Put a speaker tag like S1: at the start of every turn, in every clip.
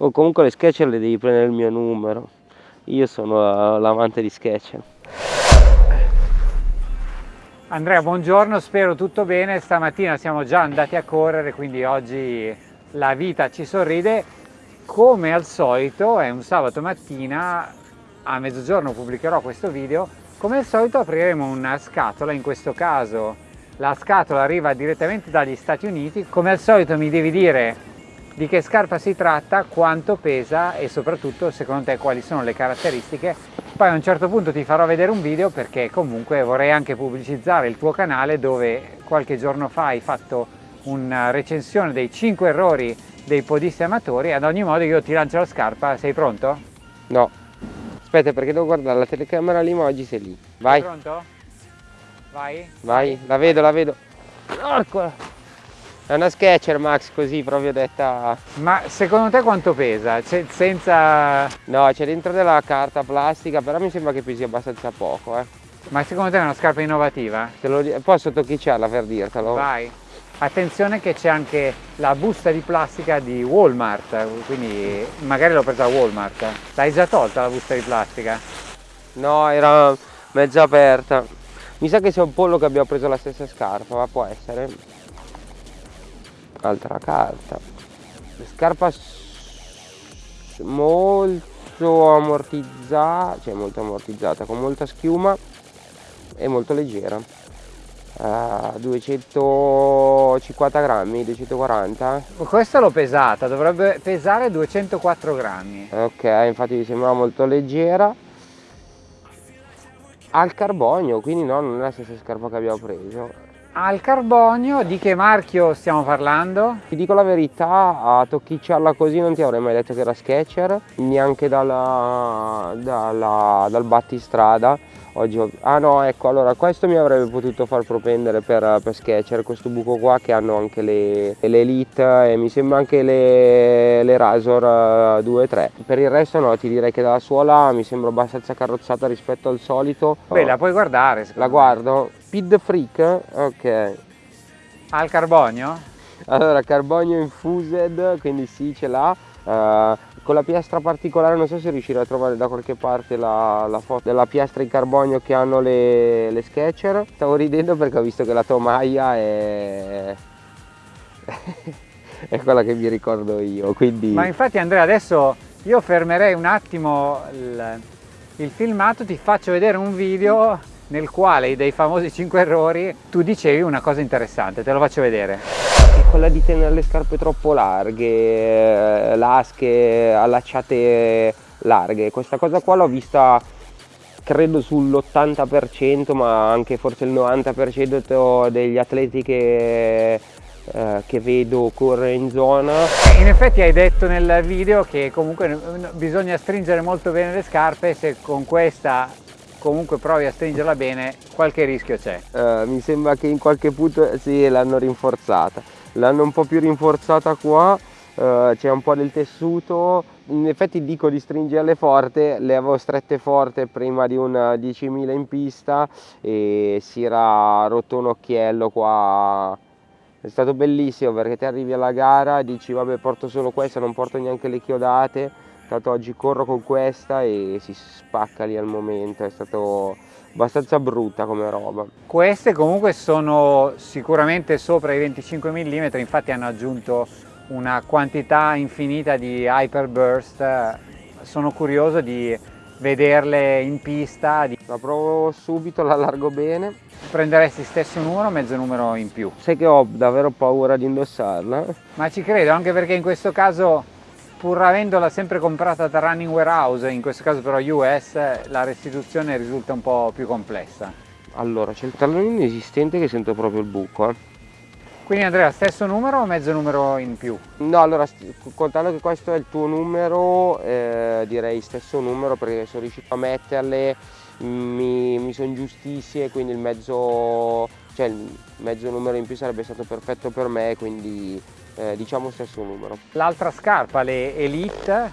S1: Oh, comunque le Sketcher le devi prendere il mio numero. Io sono l'amante di Sketcher.
S2: Andrea, buongiorno, spero tutto bene. Stamattina siamo già andati a correre, quindi oggi la vita ci sorride. Come al solito, è un sabato mattina, a mezzogiorno pubblicherò questo video. Come al solito apriremo una scatola, in questo caso la scatola arriva direttamente dagli Stati Uniti. Come al solito mi devi dire di che scarpa si tratta, quanto pesa e soprattutto secondo te quali sono le caratteristiche. Poi a un certo punto ti farò vedere un video perché comunque vorrei anche pubblicizzare il tuo canale dove qualche giorno fa hai fatto una recensione dei 5 errori dei podisti amatori ad ogni modo io ti lancio la scarpa, sei pronto?
S1: No, aspetta perché devo guardare la telecamera lì ma oggi sei lì, vai!
S2: Sei pronto? Vai?
S1: Vai, la vedo, la vedo! Eccola! È una Sketcher Max così proprio detta...
S2: Ma secondo te quanto pesa? C'è senza...
S1: No, c'è dentro della carta plastica, però mi sembra che pesi abbastanza poco, eh.
S2: Ma secondo te è una scarpa innovativa?
S1: Te lo... Posso tocchicciarla per dirtelo?
S2: Vai. Attenzione che c'è anche la busta di plastica di Walmart, quindi magari l'ho presa a Walmart. L'hai già tolta la busta di plastica?
S1: No, era mezza aperta. Mi sa che c'è un pollo che abbiamo preso la stessa scarpa, ma può essere altra carta. Scarpa molto ammortizzata cioè molto ammortizzata con molta schiuma e molto leggera. Uh, 250 grammi 240
S2: questa l'ho pesata dovrebbe pesare 204 grammi.
S1: Ok infatti mi sembrava molto leggera. Al carbonio quindi no non è la stessa scarpa che abbiamo preso
S2: al carbonio di che marchio stiamo parlando?
S1: Ti dico la verità, a tocchicciarla così non ti avrei mai detto che era Sketcher, neanche dalla, dalla, dal battistrada. Oggi ho... Ah no, ecco, allora questo mi avrebbe potuto far propendere per, per Sketcher, questo buco qua che hanno anche le, le Elite e mi sembra anche le, le Razor 2 e 3. Per il resto no, ti direi che dalla suola mi sembra abbastanza carrozzata rispetto al solito.
S2: Beh, la puoi guardare.
S1: La guardo, Speed Freak, ok.
S2: Al carbonio?
S1: Allora, carbonio infused, quindi sì, ce l'ha. Uh, con la piastra particolare, non so se riuscirò a trovare da qualche parte la, la foto della piastra in carbonio che hanno le, le Sketcher. Stavo ridendo perché ho visto che la tomaia è... è quella che mi ricordo io, quindi...
S2: Ma infatti Andrea, adesso io fermerei un attimo il, il filmato, ti faccio vedere un video nel quale dei famosi 5 errori tu dicevi una cosa interessante, te lo faccio vedere.
S1: È quella di tenere le scarpe troppo larghe, eh, lasche allacciate larghe, questa cosa qua l'ho vista credo sull'80% ma anche forse il 90% degli atleti che, eh, che vedo correre in zona.
S2: In effetti hai detto nel video che comunque bisogna stringere molto bene le scarpe se con questa comunque provi a stringerla bene qualche rischio c'è.
S1: Uh, mi sembra che in qualche punto sì l'hanno rinforzata. L'hanno un po' più rinforzata qua uh, c'è un po' del tessuto. In effetti dico di stringerle forte le avevo strette forte prima di un 10.000 in pista e si era rotto un occhiello qua. È stato bellissimo perché ti arrivi alla gara e dici vabbè porto solo questa non porto neanche le chiodate Tanto oggi corro con questa e si spacca lì al momento, è stato abbastanza brutta come roba.
S2: Queste comunque sono sicuramente sopra i 25 mm, infatti hanno aggiunto una quantità infinita di Hyperburst, sono curioso di vederle in pista.
S1: La provo subito, la largo bene.
S2: Prenderesti stesso numero o mezzo numero in più?
S1: Sai che ho davvero paura di indossarla?
S2: Ma ci credo, anche perché in questo caso pur avendola sempre comprata da Running Warehouse, in questo caso però US, la restituzione risulta un po' più complessa.
S1: Allora, c'è il tallone inesistente che sento proprio il buco. Eh.
S2: Quindi Andrea, stesso numero o mezzo numero in più?
S1: No, allora, contando che questo è il tuo numero, eh, direi stesso numero perché sono riuscito a metterle, mi, mi sono giustissime, quindi il mezzo, cioè il mezzo numero in più sarebbe stato perfetto per me, quindi eh, diciamo stesso numero.
S2: L'altra scarpa, le Elite,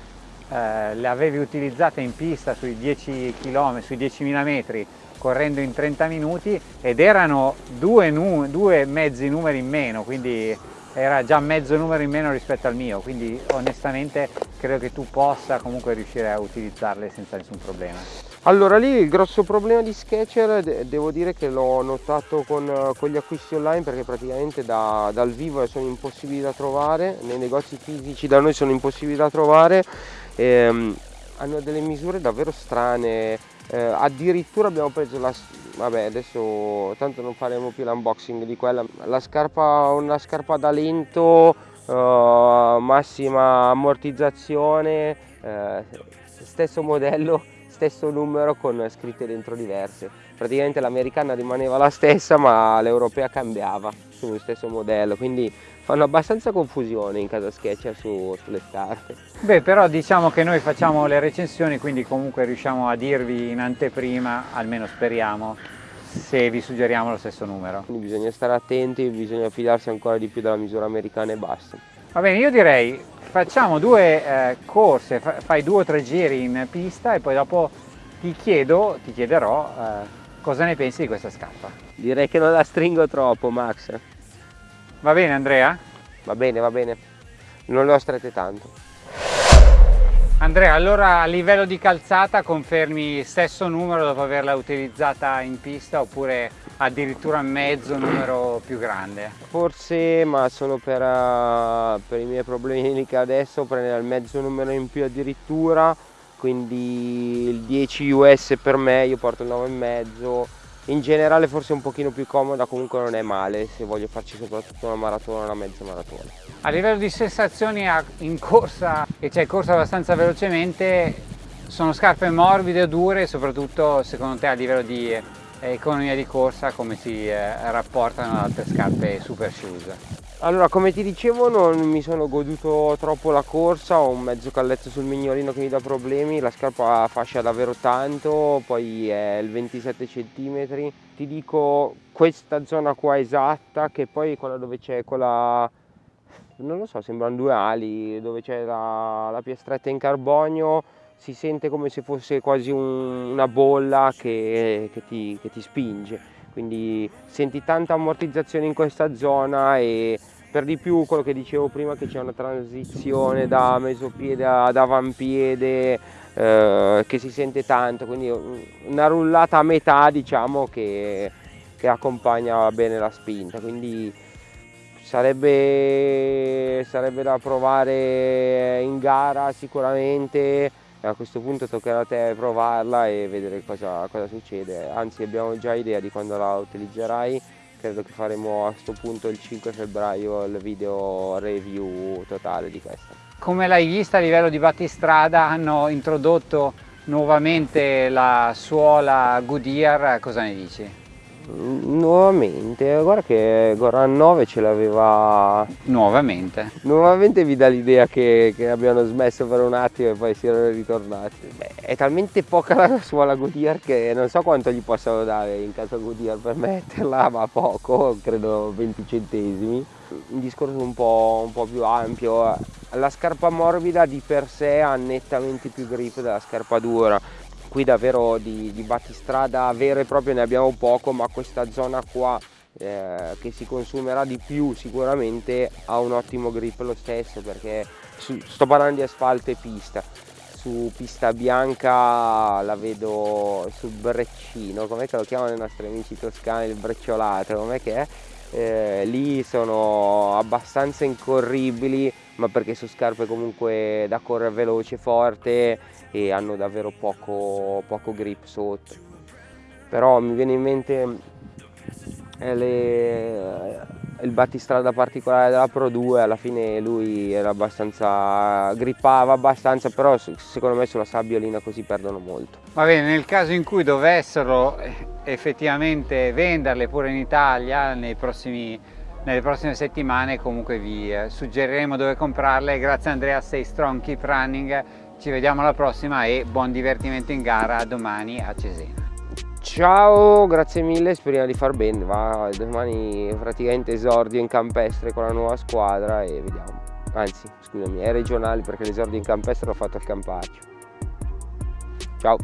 S2: eh, le avevi utilizzate in pista sui 10 km, sui 10.000 metri correndo in 30 minuti ed erano due, due, mezzi numeri in meno, quindi era già mezzo numero in meno rispetto al mio, quindi onestamente credo che tu possa comunque riuscire a utilizzarle senza nessun problema.
S1: Allora lì il grosso problema di Sketcher de devo dire che l'ho notato con, con, gli acquisti online perché praticamente da, dal vivo sono impossibili da trovare, nei negozi fisici da noi sono impossibili da trovare, ehm, hanno delle misure davvero strane, eh, addirittura abbiamo preso la vabbè adesso tanto non faremo più l'unboxing di quella la scarpa una scarpa da lento uh, massima ammortizzazione uh, stesso modello stesso numero con scritte dentro diverse praticamente l'americana rimaneva la stessa ma l'europea cambiava sullo stesso modello quindi fanno abbastanza confusione in casa Sketcher su, sulle scarpe.
S2: Beh però diciamo che noi facciamo le recensioni quindi comunque riusciamo a dirvi in anteprima, almeno speriamo, se vi suggeriamo lo stesso numero.
S1: Quindi bisogna stare attenti, bisogna fidarsi ancora di più della misura americana e basta.
S2: Va bene, io direi facciamo due eh, corse, fai due o tre giri in pista e poi dopo ti chiedo, ti chiederò eh, cosa ne pensi di questa scarpa.
S1: Direi che non la stringo troppo Max.
S2: Va bene Andrea?
S1: Va bene, va bene. Non le ho strette tanto.
S2: Andrea, allora a livello di calzata confermi stesso numero dopo averla utilizzata in pista oppure addirittura mezzo numero più grande?
S1: Forse, ma solo per, uh, per i miei problemi che adesso prendere il mezzo numero in più addirittura, quindi il 10 US per me, io porto il 9,5 in generale forse un pochino più comoda comunque non è male se voglio farci soprattutto una maratona una mezza maratona
S2: a livello di sensazioni in corsa e c'è corsa abbastanza velocemente sono scarpe morbide o dure e soprattutto secondo te a livello di economia di corsa come si eh, rapportano ad altre scarpe super shoes
S1: allora come ti dicevo non mi sono goduto troppo la corsa, ho un mezzo calletto sul mignolino che mi dà problemi, la scarpa fascia davvero tanto, poi è il 27 cm. Ti dico questa zona qua esatta che poi quella dove c'è quella, non lo so, sembrano due ali, dove c'è la, la piastretta in carbonio, si sente come se fosse quasi un, una bolla che, che, ti, che ti spinge. Quindi senti tanta ammortizzazione in questa zona e per di più quello che dicevo prima che c'è una transizione da mesopiede ad avampiede eh, che si sente tanto. Quindi una rullata a metà diciamo che, che accompagna bene la spinta. Quindi sarebbe, sarebbe da provare in gara sicuramente a questo punto toccherà a te provarla e vedere cosa, cosa succede. Anzi abbiamo già idea di quando la utilizzerai. Credo che faremo a questo punto il 5 febbraio il video review totale di questa.
S2: Come l'hai vista a livello di battistrada hanno introdotto nuovamente la suola Goodyear cosa ne dici?
S1: Nuovamente, guarda che Goran 9 ce l'aveva...
S2: Nuovamente?
S1: Nuovamente vi dà l'idea che, che, abbiano smesso per un attimo e poi si erano ritornati. Beh, è talmente poca la suola Goodyear che non so quanto gli possano dare in casa Goodyear per metterla, ma poco, credo 20 centesimi. Un discorso un po', un po' più ampio, la scarpa morbida di per sé ha nettamente più grip della scarpa dura qui davvero di, di battistrada vero e proprio ne abbiamo poco ma questa zona qua eh, che si consumerà di più sicuramente ha un ottimo grip lo stesso perché su, sto parlando di asfalto e pista. Su pista bianca la vedo sul breccino com'è che lo chiamano i nostri amici toscani il brecciolato com'è che è eh, lì sono abbastanza incorribili ma perché sono scarpe comunque da correre veloce forte e hanno davvero poco, poco grip sotto. Però mi viene in mente eh, le, il battistrada particolare della Pro 2 alla fine lui era abbastanza grippava abbastanza però secondo me sulla sabbiolina così perdono molto.
S2: Va bene nel caso in cui dovessero eh, effettivamente venderle pure in Italia prossimi, nelle prossime settimane comunque vi eh, suggeriremo dove comprarle. Grazie Andrea stay strong keep running. Ci vediamo alla prossima e buon divertimento in gara domani a Cesena.
S1: Ciao, grazie mille, speriamo di far bene, va domani praticamente esordio in campestre con la nuova squadra e vediamo. Anzi, scusami, è regionale perché l'esordio in campestre l'ho fatto al Campaccio. Ciao!